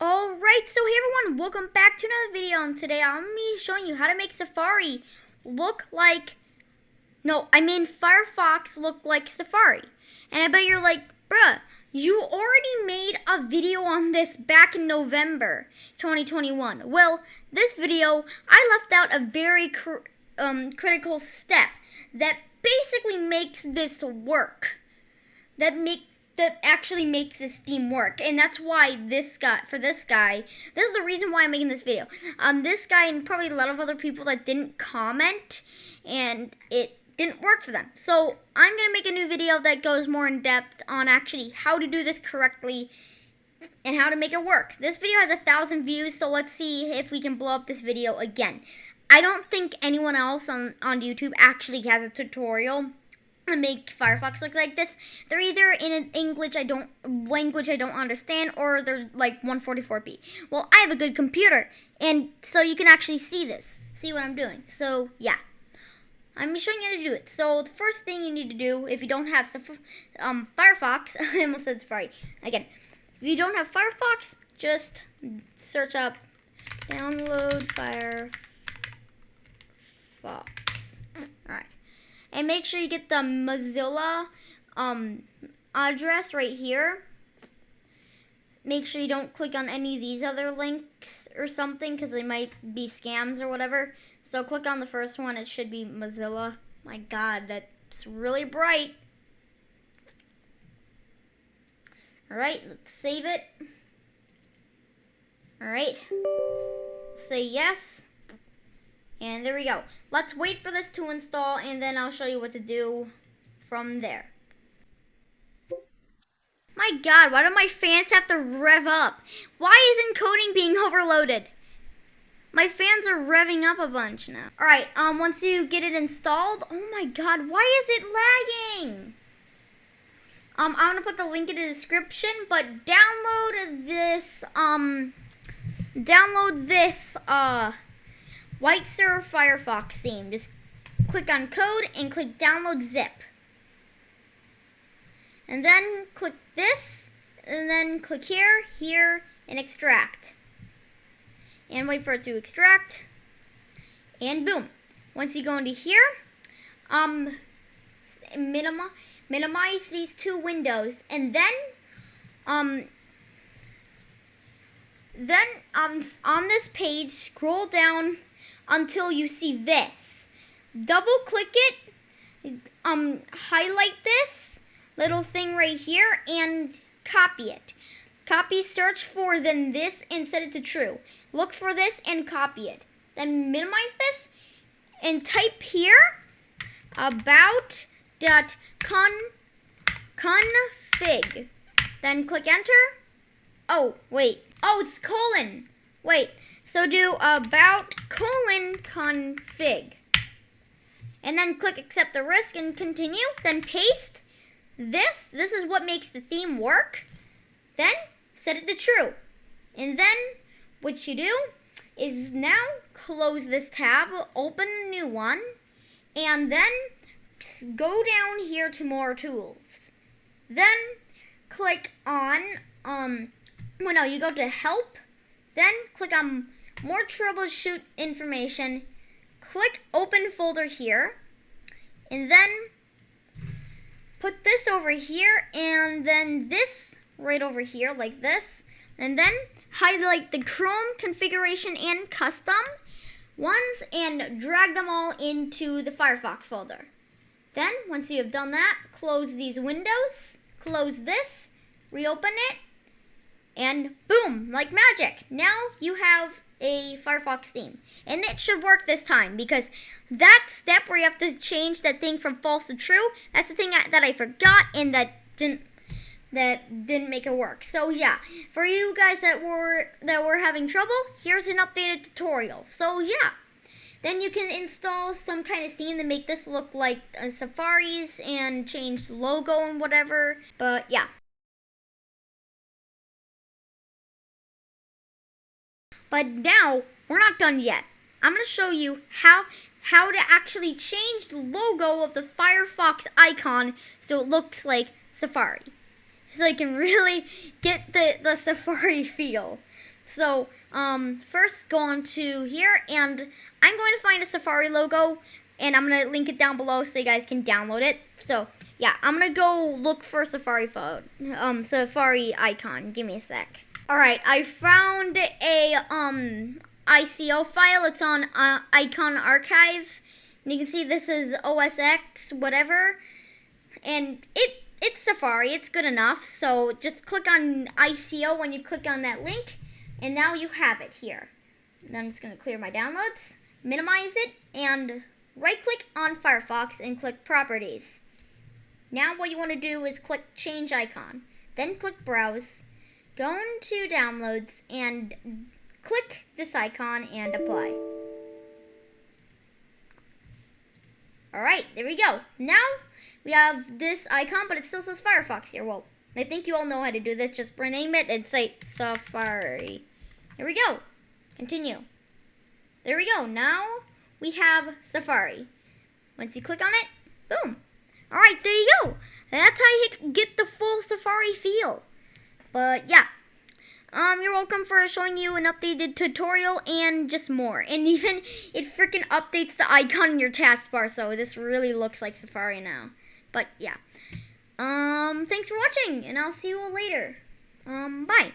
Alright, so hey everyone, welcome back to another video, and today I'm going to be showing you how to make Safari look like, no, I mean Firefox look like Safari. And I bet you're like, bruh, you already made a video on this back in November 2021. Well, this video, I left out a very cr um, critical step that basically makes this work. That make that actually makes this theme work. And that's why this guy, for this guy, this is the reason why I'm making this video. Um, this guy and probably a lot of other people that didn't comment and it didn't work for them. So I'm going to make a new video that goes more in depth on actually how to do this correctly and how to make it work. This video has a thousand views, so let's see if we can blow up this video again. I don't think anyone else on, on YouTube actually has a tutorial make Firefox look like this. They're either in an English I don't language I don't understand or they're like 144p. Well, I have a good computer and so you can actually see this. See what I'm doing. So, yeah. I'm showing you how to do it. So, the first thing you need to do if you don't have um, Firefox, I almost said Safari. Again, if you don't have Firefox, just search up download Firefox. Alright and make sure you get the Mozilla um, address right here. Make sure you don't click on any of these other links or something because they might be scams or whatever. So click on the first one. It should be Mozilla. My God, that's really bright. Alright, let's save it. Alright. Say yes. And there we go. Let's wait for this to install and then I'll show you what to do from there. My god, why do my fans have to rev up? Why is encoding being overloaded? My fans are revving up a bunch now. Alright, um, once you get it installed, oh my god, why is it lagging? Um, I'm gonna put the link in the description, but download this, um, download this, uh, WhiteSur Firefox theme. Just click on code and click download zip. And then click this, and then click here, here, and extract. And wait for it to extract. And boom. Once you go into here, um, minima, minimize these two windows, and then, um, then um, on this page, scroll down until you see this. Double click it, um, highlight this little thing right here and copy it. Copy search for then this and set it to true. Look for this and copy it. Then minimize this and type here about dot con config. Then click enter. Oh, wait. Oh, it's colon. Wait. So do about colon config. And then click accept the risk and continue. Then paste this. This is what makes the theme work. Then set it to true. And then what you do is now close this tab, open a new one, and then go down here to more tools. Then click on, um, well no, you go to help, then click on more troubleshoot information, click open folder here, and then put this over here, and then this right over here like this, and then highlight the Chrome configuration and custom ones and drag them all into the Firefox folder. Then, once you have done that, close these windows, close this, reopen it, and boom, like magic. Now you have a Firefox theme. And it should work this time because that step where you have to change that thing from false to true, that's the thing that I forgot and that didn't that didn't make it work. So yeah, for you guys that were that were having trouble, here's an updated tutorial. So yeah. Then you can install some kind of theme to make this look like uh, Safari's and change the logo and whatever. But yeah. But now, we're not done yet. I'm going to show you how, how to actually change the logo of the Firefox icon so it looks like Safari. so you can really get the, the Safari feel. So, um, first go on to here, and I'm going to find a Safari logo, and I'm going to link it down below so you guys can download it. So, yeah, I'm going to go look for Safari phone, um, Safari icon. Give me a sec. Alright, I found a, um, ICO file. It's on uh, Icon Archive. And you can see this is OSX, whatever. And it it's Safari. It's good enough. So just click on ICO when you click on that link. And now you have it here. Then I'm just going to clear my downloads, minimize it, and right-click on Firefox and click Properties. Now what you want to do is click Change Icon. Then click Browse. Go into Downloads and click this icon and apply. Alright, there we go. Now we have this icon, but it still says Firefox here. Well, I think you all know how to do this. Just rename it and say Safari. Here we go. Continue. There we go. Now we have Safari. Once you click on it, boom. Alright, there you go. That's how you get the full Safari feel. But yeah. Um, you're welcome for showing you an updated tutorial and just more. And even it freaking updates the icon in your taskbar, so this really looks like Safari now. But yeah. Um, thanks for watching, and I'll see you all later. Um, bye.